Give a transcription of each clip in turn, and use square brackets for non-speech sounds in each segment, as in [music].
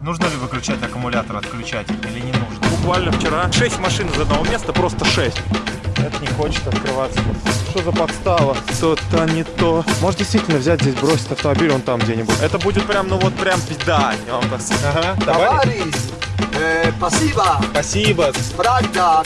Нужно ли выключать аккумулятор, отключать или не нужно? Буквально вчера 6 машин из одного места, просто 6. Это не хочет открываться. Что за подстава? Что-то не то. Может действительно взять здесь, бросить автомобиль он там где-нибудь. Это будет прям, ну вот прям беда. Я вам так скажу. Ага, давай. Товарищ, э, спасибо. Спасибо. Правда,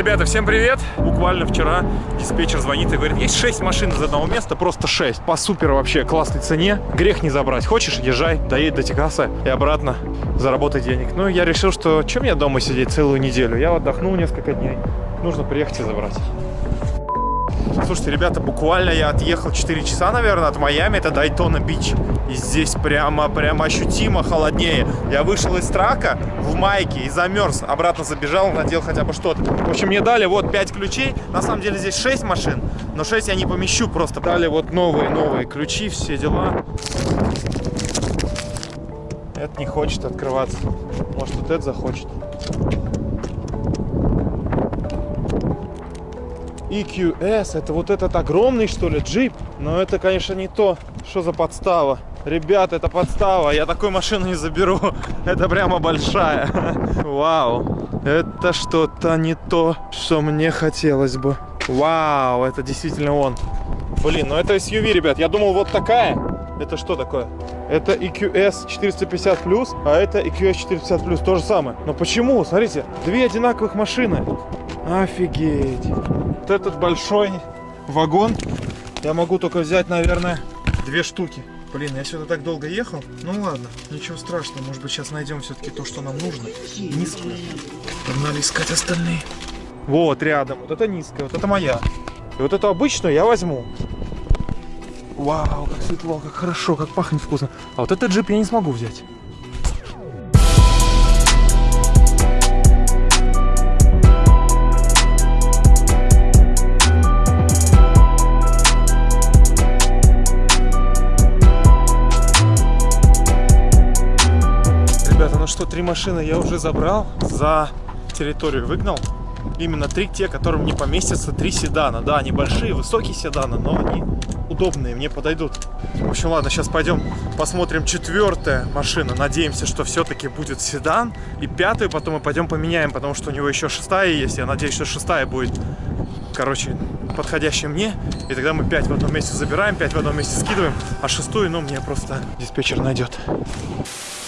Ребята, всем привет! Буквально вчера диспетчер звонит и говорит, есть 6 машин из одного места, просто 6. По супер вообще классной цене. Грех не забрать. Хочешь, езжай, доедь до Техаса и обратно заработай денег. Ну, я решил, что чем мне дома сидеть целую неделю? Я отдохнул несколько дней. Нужно приехать и забрать. Слушайте, ребята, буквально я отъехал 4 часа, наверное, от Майами, это Дайтона Бич. И здесь прямо, прямо ощутимо холоднее. Я вышел из трака в майке и замерз. Обратно забежал, надел хотя бы что-то. В общем, мне дали вот 5 ключей. На самом деле здесь 6 машин, но 6 я не помещу просто. Дали вот новые-новые ключи, все дела. Это не хочет открываться. Может, вот это захочет. EQS, это вот этот огромный, что ли, джип? Но это, конечно, не то. Что за подстава? Ребят, это подстава. Я такую машину не заберу. [laughs] Это прямо большая. [laughs] Вау. Это что-то не то, что мне хотелось бы. Вау, это действительно он. Блин, ну это SUV, ребят. Я думал, вот такая. Это что такое? Это EQS 450+, а это EQS 450+, то же самое. Но почему? Смотрите, две одинаковых машины. Офигеть. Вот этот большой вагон я могу только взять, наверное, две штуки. Блин, я сюда так долго ехал. Ну ладно, ничего страшного. Может быть, сейчас найдем все-таки то, что нам нужно. Низкую. Погнали искать остальные. Вот, рядом. Вот это низкая, вот это моя. И вот эту обычную я возьму. Вау, как светло, как хорошо, как пахнет вкусно. А вот этот джип я не смогу взять. Три машины я уже забрал, за территорию выгнал. Именно три те, которым не поместятся три седана. Да, они большие, высокие седаны, но они удобные, мне подойдут. В общем, ладно, сейчас пойдем посмотрим четвертая машина. Надеемся, что все-таки будет седан. И пятую потом мы пойдем поменяем, потому что у него еще шестая есть. Я надеюсь, что шестая будет, короче, подходящая мне. И тогда мы пять в одном месте забираем, пять в одном месте скидываем, а шестую, ну, мне просто диспетчер найдет.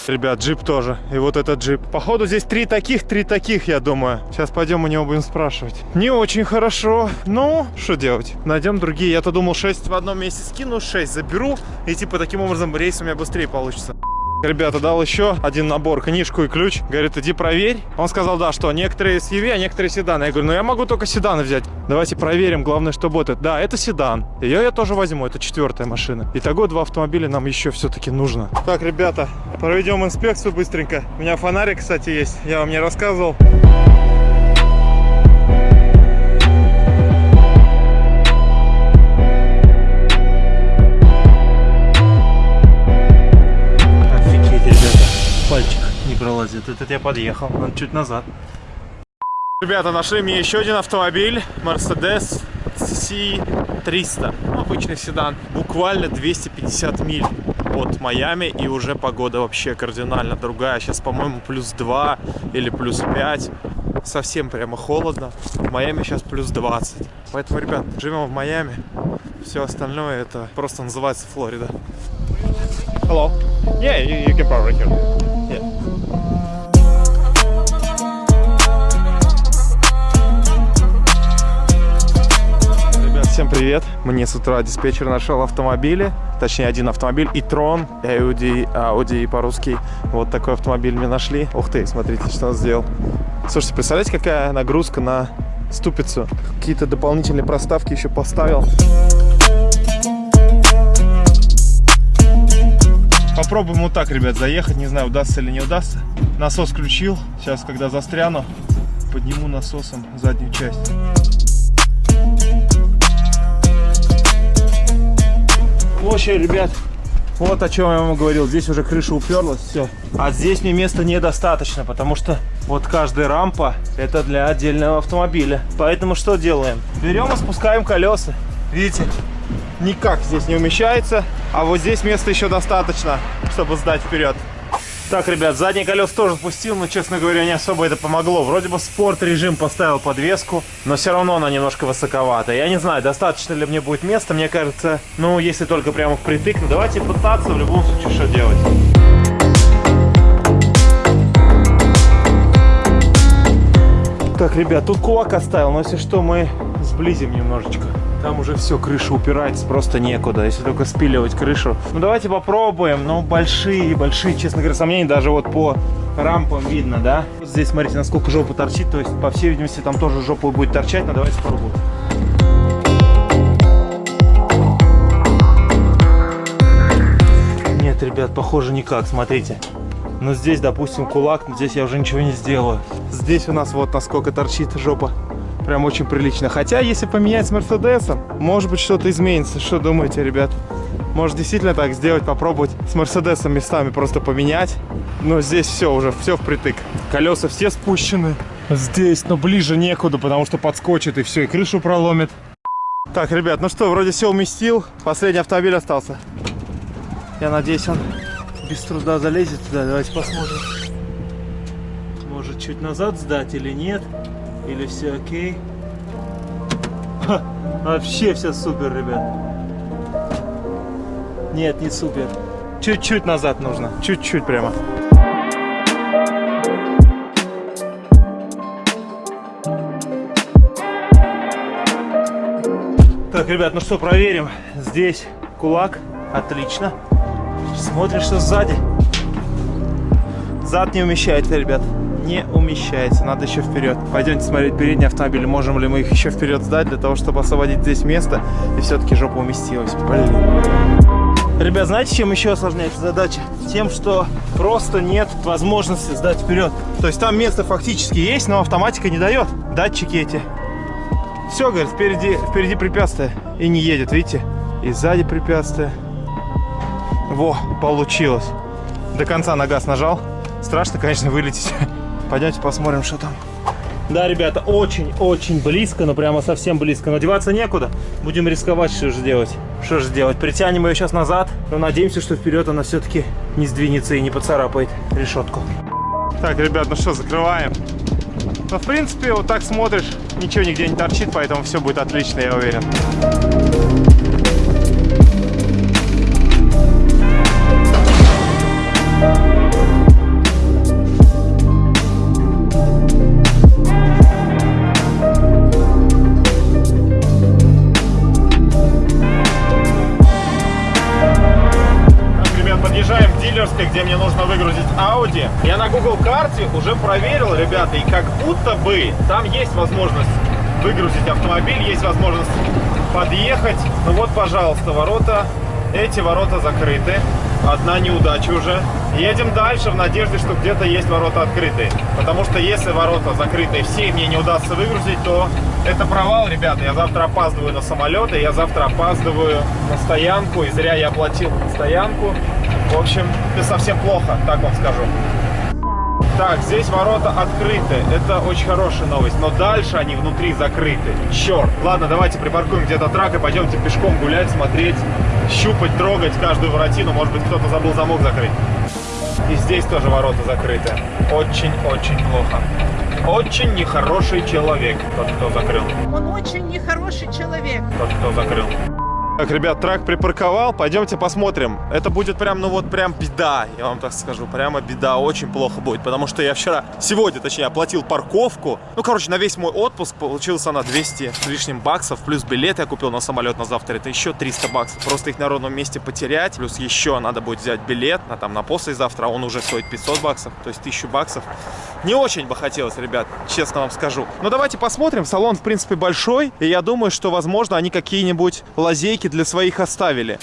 Ребят, джип тоже. И вот этот джип. Походу здесь три таких, три таких, я думаю. Сейчас пойдем у него будем спрашивать. Не очень хорошо. Ну, что делать? Найдем другие. Я-то думал 6 в одном месте скину, 6 заберу. И типа таким образом рейс у меня быстрее получится. Ребята, дал еще один набор, книжку и ключ. Говорит, иди проверь. Он сказал, да, что некоторые SUV, а некоторые седаны. Я говорю, ну я могу только седаны взять. Давайте проверим, главное, чтобы это... Да, это седан. Ее я тоже возьму, это четвертая машина. Итого два автомобиля нам еще все-таки нужно. Так, ребята, проведем инспекцию быстренько. У меня фонарик, кстати, есть. Я вам не рассказывал. Не пролазит. Этот я подъехал. Он чуть назад. Ребята, нашли мне еще один автомобиль. Mercedes C300. Ну, Обычный седан. Буквально 250 миль от Майами. И уже погода вообще кардинально другая. Сейчас, по-моему, плюс 2 или плюс 5. Совсем прямо холодно. В Майами сейчас плюс 20. Поэтому, ребят, живем в Майами. Все остальное это просто называется Флорида. Hello. Yeah, you, you can park right here. Всем привет. Мне с утра диспетчер нашел автомобили. Точнее, один автомобиль. и Трон, Audi, Audi по-русски. Вот такой автомобиль мне нашли. Ух ты, смотрите, что он сделал. Слушайте, представляете, какая нагрузка на ступицу? Какие-то дополнительные проставки еще поставил. Попробуем вот так, ребят, заехать. Не знаю, удастся или не удастся. Насос включил. Сейчас, когда застряну, подниму насосом заднюю часть. Общем, ребят, вот о чем я вам говорил. Здесь уже крыша уперлась, все. А здесь мне места недостаточно, потому что вот каждая рампа это для отдельного автомобиля. Поэтому что делаем? Берем и спускаем колеса. Видите? никак здесь не умещается. А вот здесь места еще достаточно, чтобы сдать вперед. Так, ребят, задние колеса тоже спустил, но, честно говоря, не особо это помогло. Вроде бы спорт режим поставил подвеску, но все равно она немножко высоковата. Я не знаю, достаточно ли мне будет места. Мне кажется, ну, если только прямо впритык. Ну, давайте пытаться в любом случае, что делать. Так, ребят, тут кулак оставил, но если что, мы сблизим немножечко. Там уже все, крыша упирается, просто некуда, если только спиливать крышу. Ну, давайте попробуем. Ну, большие, большие, честно говоря, сомнения даже вот по рампам видно, да? Вот здесь, смотрите, насколько жопа торчит, то есть, по всей видимости, там тоже жопа будет торчать, но давайте попробуем. Нет, ребят, похоже никак, смотрите. Но здесь, допустим, кулак, здесь я уже ничего не сделаю. Здесь у нас вот насколько торчит жопа. Прям очень прилично. Хотя, если поменять с Мерседесом, может быть, что-то изменится. Что думаете, ребят? Может, действительно так сделать, попробовать с Мерседесом местами просто поменять. Но здесь все уже, все впритык. Колеса все спущены. Здесь, но ближе некуда, потому что подскочит и все, и крышу проломит. Так, ребят, ну что, вроде все уместил. Последний автомобиль остался. Я надеюсь, он без труда залезет туда. Давайте посмотрим. Может, чуть назад сдать или нет? Или все окей? Ха, вообще все супер, ребят. Нет, не супер. Чуть-чуть назад нужно. Чуть-чуть прямо. Так, ребят, ну что, проверим. Здесь кулак. Отлично. Смотришь, что сзади. Зад не умещается, ребят. Не умещается. Надо еще вперед. Пойдемте смотреть передний автомобиль. Можем ли мы их еще вперед сдать, для того, чтобы освободить здесь место. И все-таки жопа уместилась. Блин. Ребят, знаете, чем еще осложняется задача? Тем, что просто нет возможности сдать вперед. То есть там место фактически есть, но автоматика не дает. Датчики эти. Все, говорит, впереди, впереди препятствие. И не едет, видите? И сзади препятствие. Во, получилось. До конца на газ нажал. Страшно, конечно, вылететь. [laughs] Пойдемте посмотрим, что там. Да, ребята, очень-очень близко, но прямо совсем близко. Но деваться некуда. Будем рисковать, что же делать. Что же делать? Притянем ее сейчас назад, но надеемся, что вперед она все-таки не сдвинется и не поцарапает решетку. Так, ребят, ну что, закрываем. Ну, в принципе, вот так смотришь, ничего нигде не торчит, поэтому все будет отлично, я уверен. Подъезжаем к дилерской, где мне нужно выгрузить Audi. Я на Google карте уже проверил, ребята, и как будто бы там есть возможность выгрузить автомобиль, есть возможность подъехать. Ну вот, пожалуйста, ворота. Эти ворота закрыты. Одна неудача уже. Едем дальше в надежде, что где-то есть ворота открытые. Потому что если ворота закрытые все, мне не удастся выгрузить, то это провал, ребята. Я завтра опаздываю на самолет, и я завтра опаздываю на стоянку. И зря я оплатил стоянку. В общем, это совсем плохо, так вам скажу. Так, здесь ворота открыты. Это очень хорошая новость. Но дальше они внутри закрыты. Черт. Ладно, давайте припаркуем где-то трак и пойдемте пешком гулять, смотреть, щупать, трогать каждую воротину. Может быть, кто-то забыл замок закрыть. И здесь тоже ворота закрыты. Очень-очень плохо. Очень нехороший человек, тот, кто закрыл. Он очень нехороший человек. Тот, кто закрыл. Так, ребят, трак припарковал, пойдемте посмотрим. Это будет прям, ну вот прям беда, я вам так скажу, прямо беда, очень плохо будет, потому что я вчера, сегодня, точнее, оплатил парковку. Ну, короче, на весь мой отпуск получился на 200 с лишним баксов, плюс билет я купил на самолет на завтра, это еще 300 баксов. Просто их на ровном месте потерять, плюс еще надо будет взять билет на там на послезавтра, он уже стоит 500 баксов, то есть 1000 баксов. Не очень бы хотелось, ребят, честно вам скажу. Но давайте посмотрим, салон, в принципе, большой, и я думаю, что, возможно, они какие-нибудь лазейки для своих оставили.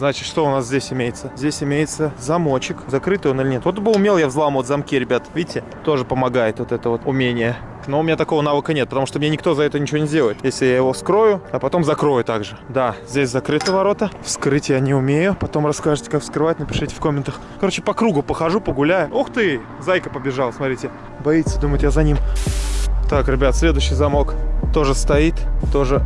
Значит, что у нас здесь имеется? Здесь имеется замочек. Закрытый он или нет? Вот бы умел я взламывать замки, ребят. Видите? Тоже помогает вот это вот умение. Но у меня такого навыка нет, потому что мне никто за это ничего не сделает. Если я его скрою, а потом закрою также. Да, здесь закрыты ворота. Вскрыть я не умею. Потом расскажете, как вскрывать, напишите в комментах. Короче, по кругу похожу, погуляю. Ух ты! Зайка побежал, смотрите. Боится, думает, я за ним. Так, ребят, следующий замок тоже стоит. Тоже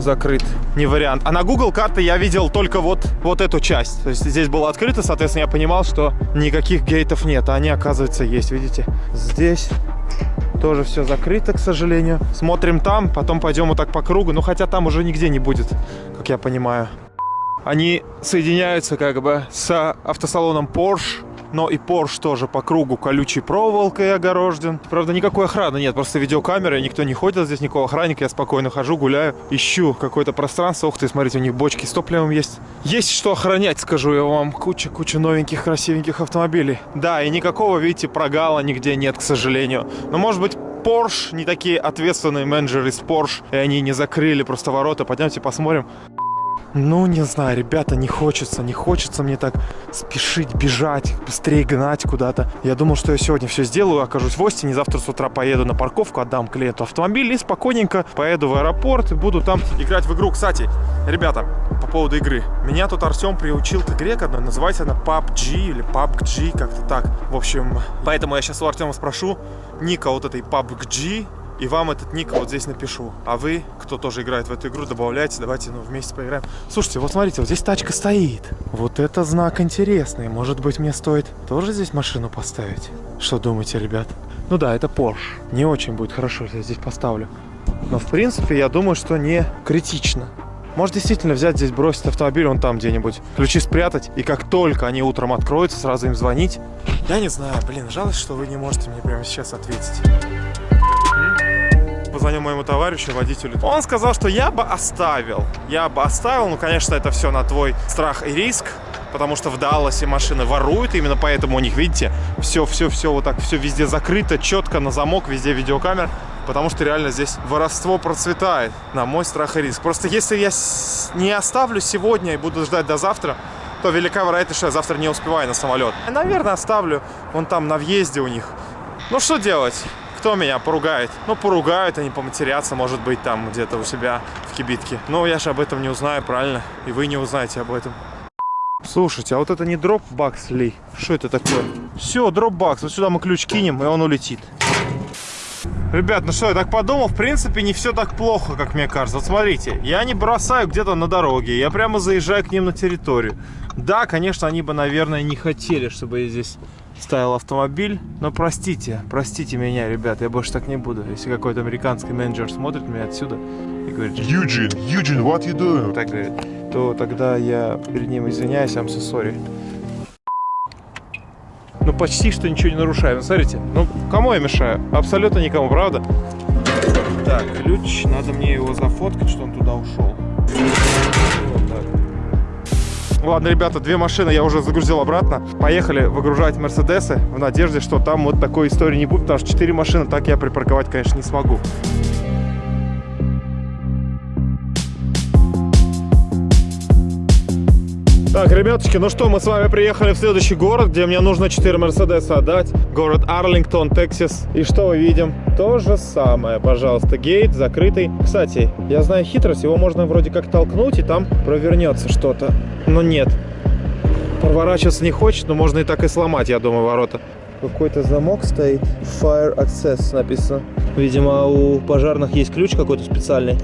закрыт. Не вариант. А на Google карты я видел только вот, вот эту часть. То есть здесь было открыто, соответственно, я понимал, что никаких гейтов нет. А они, оказывается, есть, видите? Здесь тоже все закрыто, к сожалению. Смотрим там, потом пойдем вот так по кругу. Ну, хотя там уже нигде не будет, как я понимаю. Они соединяются как бы с автосалоном Porsche но и Porsche тоже по кругу колючей проволокой огорожен. Правда, никакой охраны нет, просто видеокамеры, никто не ходит здесь, никакого охранника, я спокойно хожу, гуляю, ищу какое-то пространство. Ух ты, смотрите, у них бочки с топливом есть. Есть что охранять, скажу я вам. Куча-куча новеньких, красивеньких автомобилей. Да, и никакого, видите, прогала нигде нет, к сожалению. Но, может быть, Porsche, не такие ответственные менеджеры из Porsche, и они не закрыли просто ворота. Пойдемте посмотрим. Ну, не знаю, ребята, не хочется, не хочется мне так спешить, бежать, быстрее гнать куда-то. Я думал, что я сегодня все сделаю, окажусь в Остине, завтра с утра поеду на парковку, отдам клиенту автомобиль и спокойненько поеду в аэропорт и буду там играть в игру. Кстати, ребята, по поводу игры. Меня тут Артем приучил к игре, одной, называется она PUBG или PUBG, как-то так. В общем, поэтому я сейчас у Артема спрошу ника вот этой PUBG, и вам этот ник вот здесь напишу. А вы, кто тоже играет в эту игру, добавляйте, давайте ну, вместе поиграем. Слушайте, вот смотрите, вот здесь тачка стоит. Вот это знак интересный. Может быть, мне стоит тоже здесь машину поставить? Что думаете, ребят? Ну да, это Porsche. Не очень будет хорошо, если я здесь поставлю. Но, в принципе, я думаю, что не критично. Может действительно взять здесь, бросить автомобиль вон там где-нибудь, ключи спрятать, и как только они утром откроются, сразу им звонить. Я не знаю, блин, жалость, что вы не можете мне прямо сейчас ответить позвонил моему товарищу, водителю. Он сказал, что я бы оставил. Я бы оставил, ну, конечно, это все на твой страх и риск, потому что в Далласе машины воруют, именно поэтому у них, видите, все-все-все вот так, все везде закрыто, четко на замок, везде видеокамер, потому что реально здесь воровство процветает, на мой страх и риск. Просто если я не оставлю сегодня и буду ждать до завтра, то велика вероятность, что я завтра не успеваю на самолет. Наверное, оставлю вон там на въезде у них. Ну, что делать? Кто меня поругает? Ну, поругают, они поматерятся, может быть, там где-то у себя в кибитке. Но я же об этом не узнаю, правильно? И вы не узнаете об этом. Слушайте, а вот это не дропбакс ли? Что это такое? Все, дропбакс. Вот сюда мы ключ кинем, и он улетит. Ребят, ну что, я так подумал, в принципе, не все так плохо, как мне кажется. Вот смотрите, я не бросаю где-то на дороге, я прямо заезжаю к ним на территорию. Да, конечно, они бы, наверное, не хотели, чтобы я здесь ставил автомобиль. Но простите, простите меня, ребят, я больше так не буду. Если какой-то американский менеджер смотрит меня отсюда и говорит, Eugene, Eugene, what you doing? так говорит, то тогда я перед ним извиняюсь, I'm so sorry. Ну, почти что ничего не нарушаю. Ну, смотрите, ну, кому я мешаю? Абсолютно никому, правда? Так, ключ, надо мне его зафоткать, что он туда ушел. Ладно, ребята, две машины я уже загрузил обратно. Поехали выгружать Мерседесы в надежде, что там вот такой истории не будет, потому что четыре машины так я припарковать, конечно, не смогу. Так, ребяточки, ну что, мы с вами приехали в следующий город, где мне нужно 4 Мерседеса отдать. Город Арлингтон, Тексас. И что мы видим? То же самое, пожалуйста, гейт закрытый. Кстати, я знаю хитрость, его можно вроде как толкнуть, и там провернется что-то. Но нет. Проворачиваться не хочет, но можно и так и сломать, я думаю, ворота. Какой-то замок стоит. Fire Access написано. Видимо, у пожарных есть ключ какой-то специальный.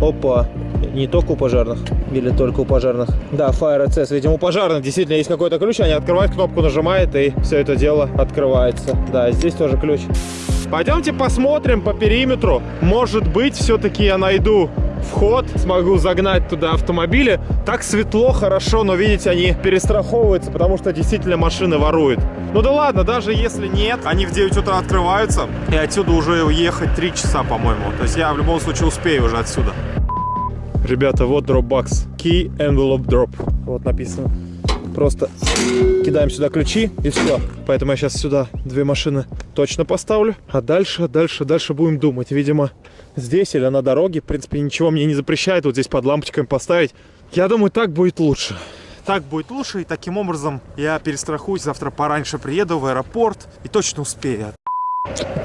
Опа. Не только у пожарных. Или только у пожарных. Да, Fire Access. Видимо, у пожарных действительно есть какой-то ключ. Они открывают, кнопку нажимают, и все это дело открывается. Да, здесь тоже ключ. Пойдемте посмотрим по периметру. Может быть, все-таки я найду вход, смогу загнать туда автомобили. Так светло, хорошо, но видите, они перестраховываются, потому что действительно машины воруют. Ну да ладно, даже если нет, они в 9 утра открываются, и отсюда уже уехать 3 часа, по-моему. То есть я в любом случае успею уже отсюда. Ребята, вот Dropbox. Key Envelope Drop. Вот написано. Просто кидаем сюда ключи и все. Поэтому я сейчас сюда две машины точно поставлю. А дальше, дальше, дальше будем думать. Видимо, здесь или на дороге. В принципе, ничего мне не запрещает вот здесь под лампочками поставить. Я думаю, так будет лучше. Так будет лучше, и таким образом я перестрахуюсь. Завтра пораньше приеду в аэропорт и точно успею.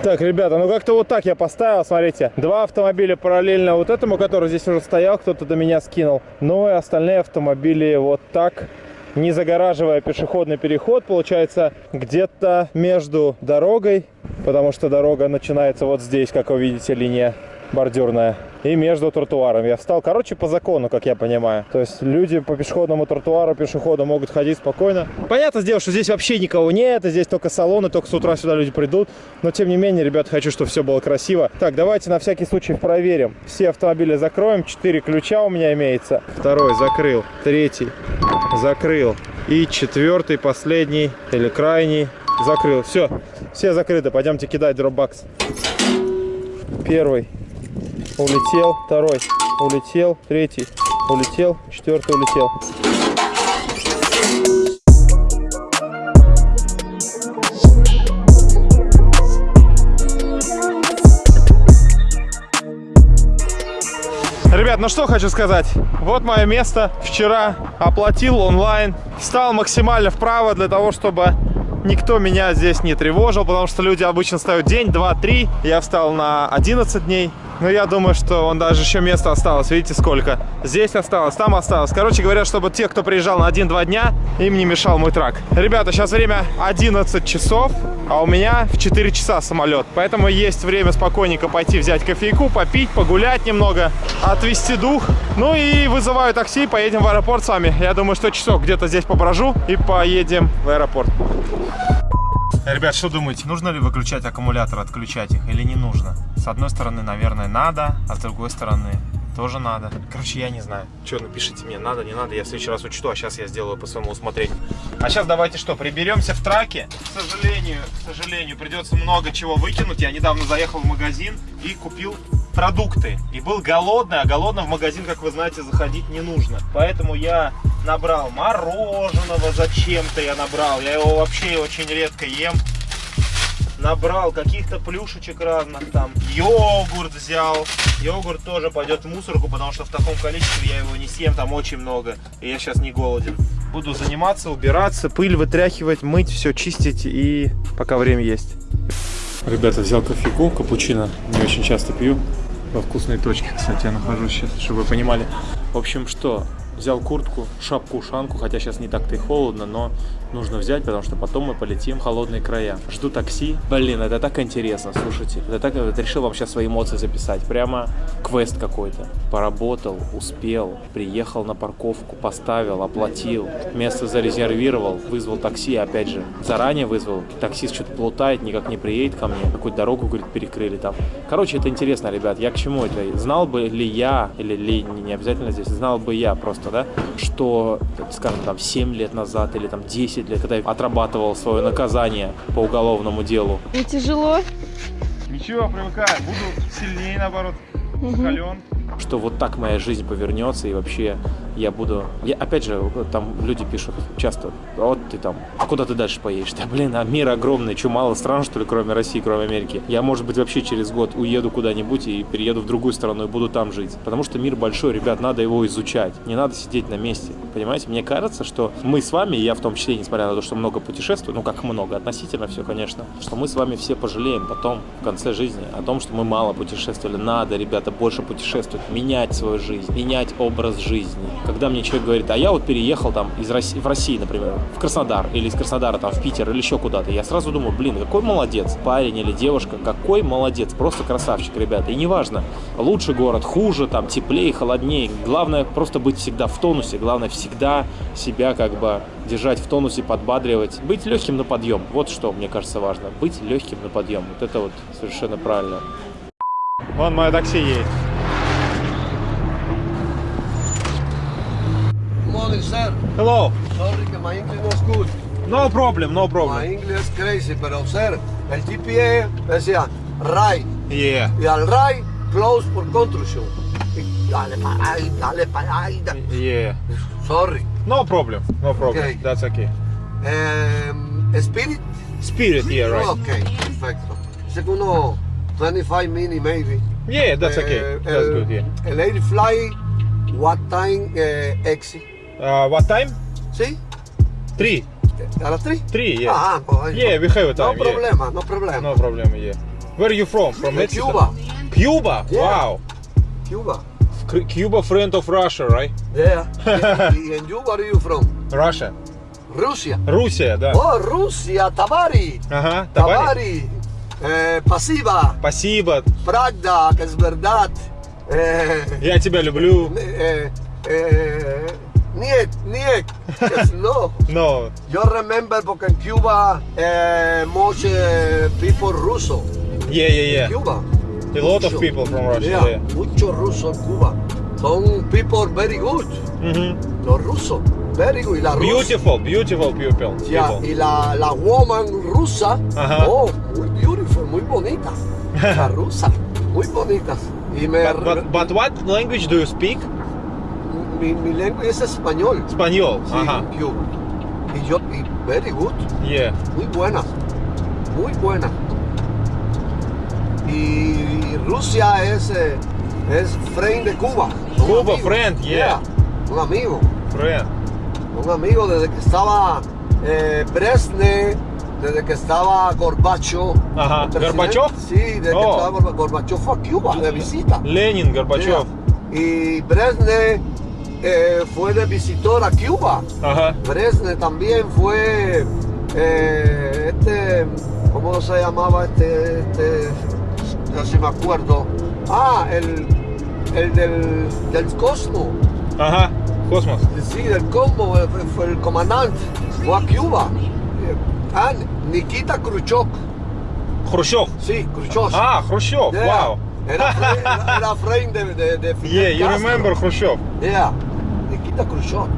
Так, ребята, ну как-то вот так я поставил, смотрите. Два автомобиля параллельно вот этому, который здесь уже стоял, кто-то до меня скинул. Ну и остальные автомобили вот так, не загораживая пешеходный переход, получается где-то между дорогой, потому что дорога начинается вот здесь, как вы видите, линия. Бордюрная и между тротуарами. Я встал, короче, по закону, как я понимаю. То есть люди по пешеходному тротуару, пешеходы могут ходить спокойно. Понятно сделал, что здесь вообще никого нет, здесь только салоны, только с утра сюда люди придут. Но тем не менее, ребят, хочу, чтобы все было красиво. Так, давайте на всякий случай проверим. Все автомобили закроем. Четыре ключа у меня имеется. Второй закрыл, третий закрыл. И четвертый, последний или крайний закрыл. Все, все закрыты. Пойдемте кидать дропбакс. Первый улетел, второй улетел, третий улетел, четвертый улетел. Ребят, ну что хочу сказать. Вот мое место. Вчера оплатил онлайн. Встал максимально вправо для того, чтобы никто меня здесь не тревожил, потому что люди обычно ставят день, два, три. Я встал на 11 дней. Но я думаю, что он даже еще место осталось. Видите, сколько? Здесь осталось, там осталось. Короче говоря, чтобы те, кто приезжал на 1-2 дня, им не мешал мой трак. Ребята, сейчас время 11 часов, а у меня в 4 часа самолет. Поэтому есть время спокойненько пойти взять кофейку, попить, погулять немного, отвести дух. Ну и вызываю такси, поедем в аэропорт с вами. Я думаю, что часок где-то здесь поброжу и поедем в аэропорт. Ребят, что думаете, нужно ли выключать аккумулятор, отключать их или не нужно? С одной стороны, наверное, надо, а с другой стороны, тоже надо. Короче, я не знаю. Что, напишите мне, надо, не надо, я в следующий раз учту, а сейчас я сделаю по своему усмотрению. А сейчас давайте что, приберемся в траке. К сожалению, к сожалению, придется много чего выкинуть. Я недавно заехал в магазин и купил продукты. И был голодный, а голодным в магазин, как вы знаете, заходить не нужно. Поэтому я набрал мороженого зачем-то я набрал. Я его вообще очень редко ем. Набрал каких-то плюшечек разных там. Йогурт взял. Йогурт тоже пойдет в мусорку, потому что в таком количестве я его не съем, там очень много. И я сейчас не голоден. Буду заниматься, убираться, пыль вытряхивать, мыть, все чистить и пока время есть. Ребята, взял кофейку, капучино, не очень часто пью. Во вкусной точке, кстати, я нахожусь сейчас, чтобы вы понимали. В общем, что, взял куртку, шапку, ушанку, хотя сейчас не так-то и холодно, но нужно взять, потому что потом мы полетим в холодные края. Жду такси. Блин, это так интересно, слушайте. Это так, это решил вам сейчас свои эмоции записать. Прямо квест какой-то. Поработал, успел, приехал на парковку, поставил, оплатил, место зарезервировал, вызвал такси, опять же, заранее вызвал. Таксист что-то плутает, никак не приедет ко мне. Какую-то дорогу, говорит, перекрыли там. Короче, это интересно, ребят. Я к чему это? Знал бы ли я, или ли не обязательно здесь, знал бы я просто, да, что, скажем, там 7 лет назад или там 10 лет, когда я отрабатывал свое наказание по уголовному делу. Не тяжело? Ничего, привыкаю. Буду сильнее, наоборот. Закален. что вот так моя жизнь повернется и вообще я буду... Я, опять же, там люди пишут часто, вот ты там, а куда ты дальше поедешь? [laughs] Да блин, а мир огромный, что мало стран, что ли, кроме России, кроме Америки? Я, может быть, вообще через год уеду куда-нибудь и перееду в другую страну и буду там жить. Потому что мир большой, ребят, надо его изучать, не надо сидеть на месте. Понимаете, мне кажется, что мы с вами, я в том числе, несмотря на то, что много путешествую, ну как много, относительно все, конечно, что мы с вами все пожалеем потом, в конце жизни, о том, что мы мало путешествовали. Надо, ребята, больше путешествовать, менять свою жизнь, менять образ жизни. Когда мне человек говорит, а я вот переехал там из России, в России, например, в Краснодар, или из Краснодара там в Питер, или еще куда-то, я сразу думаю, блин, какой молодец, парень или девушка, какой молодец, просто красавчик, ребята. И неважно, лучше город, хуже, там, теплее, холоднее, главное просто быть всегда в тонусе, главное всегда себя как бы держать в тонусе, подбадривать, быть легким на подъем. Вот что, мне кажется, важно, быть легким на подъем. Вот это вот совершенно правильно. Вон мое такси едет. Morning, sir. Hello. Sorry my English was good. No problem, no problem. My. English is crazy, pero sir, el GPS decía right Yeah. y al right close for construction. Dale para ahí, dale para ahí. Yeah. Sorry. No problem, no problem. Okay. That's okay. Um, Spirit. Spirit, yeah, right. Okay, perfecto. Uno 25 minutes maybe. Yeah, that's okay. Eh, That's el, good, yeah. El air fly, what time eh, exit? Uh, what time? ¿Sí? Three. ¿A las 3? Three, yeah. Ah, Yeah, we have a No time, yeah. no problema. No problem, yeah. Where are you from? From Mexico? Cuba. Cuba? Yeah. Wow. Cuba. Cuba friend of Russia, right? Yeah. en you, where are you from? Russia. Rusia. Russia, да. Oh, Rusia, Tabari. Ага, Табари? Eh, pasiva, Спасибо. que es verdad. Eh, Я тебя люблю. eh, eh, Nick, Nick. No. [laughs] no. You remember because in Cuba, uh, most uh, people Russo. Yeah, yeah, yeah. In Cuba. A lot mucho. of people from Russia. Yeah, yeah. mucho ruso en Cuba. Some people very good. Mm -hmm. Los rusos. Very good. Y la beautiful, rusa. beautiful people. Yeah, people. y la, la woman rusa. Uh -huh. Oh, muy beautiful, muy bonita. [laughs] la rusa. Muy bonitas. But, but, but what language do you speak? mi, mi lengua es español. Español, sí, ajá. Y yo, y very good. Yeah. Muy buena. muy buena. Y, Rusia es, eh, es friend de Cuba. Cuba, friend, yeah. Un amigo. Friend. Un amigo desde que estaba eh, Bresne, desde que estaba Gorbacho. Ajá. ¿Gorbachev? Sí, desde que oh. estaba Gorbachev a Cuba de visita. Lenin, Gorbachev. Y Bresne eh, fue de visitor a Cuba. Ajá. También fue eh, este, ¿cómo se llamaba este, este, no sé si me acuerdo? Ah, el, el del, del Cosmo. Ajá, Cosmos. Sí, del Cosmo, fue el comandante, fue a Cuba. Eh, ah, Nikita Khrushchev. Khrushchev? Sí, Khrushchev. Ah, Khrushchev, wow. Era, [laughs] era, de, de, de Fidel Yeah, you remember Khrushchev. Yeah. Nikita Khrushchev,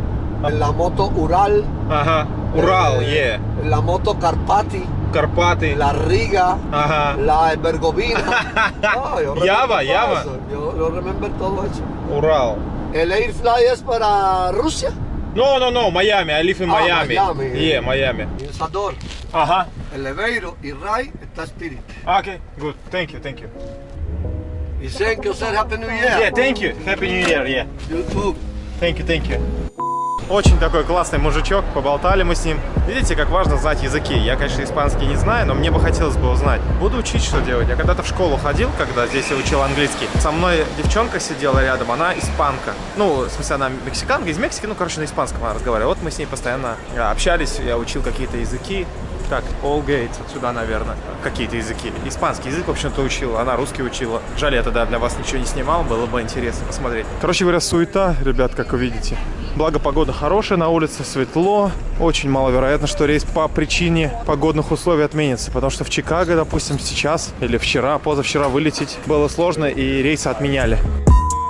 ah. la moto Ural, Ajá. Ural, eh, yeah. la moto Carpati, Carpati. la Riga, Ajá. la Bergovina. [laughs] no, Java, Java. Yo, yo remember todo eso. Ural. ¿El Airfly es para Rusia? No, no, no, Miami, I live in Miami. Ah, Miami. Yeah, Miami. Y Sador. Ajá. Eleveiro y Rai está Spirit. Ah, okay, good. Thank you, thank you. Y thank you, sir. Happy New Year. Yeah, thank you. Happy New Year, yeah. You. Thank you, thank you. Очень такой классный мужичок, поболтали мы с ним. Видите, как важно знать языки. Я, конечно, испанский не знаю, но мне бы хотелось бы узнать. Буду учить, что делать. Я когда-то в школу ходил, когда здесь я учил английский. Со мной девчонка сидела рядом, она испанка. Ну, в смысле, она мексиканка, из Мексики, ну, короче, на испанском она разговаривала. Вот мы с ней постоянно э, общались, я учил какие-то языки. Так, All Gates, отсюда, наверное, какие-то языки. Испанский язык, в общем-то, учила, она русский учила. Жаль, я тогда для вас ничего не снимал, было бы интересно посмотреть. Короче говоря, суета, ребят, как вы видите. Благо, погода хорошая, на улице светло. Очень маловероятно, что рейс по причине погодных условий отменится, потому что в Чикаго, допустим, сейчас или вчера, позавчера вылететь было сложно, и рейсы отменяли.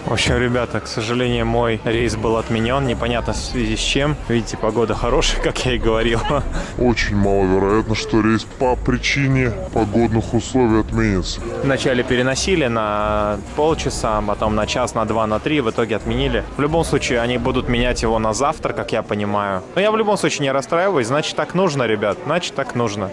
В общем, ребята, к сожалению, мой рейс был отменен. Непонятно в связи с чем. Видите, погода хорошая, [laughs] как я и говорил. Очень маловероятно, что рейс по причине погодных условий отменится. Вначале переносили на полчаса, потом на час, на два, на три, в итоге отменили. В любом случае, они будут менять его на завтра, как я понимаю. Но я в любом случае не расстраиваюсь, значит так нужно, ребят, значит так нужно.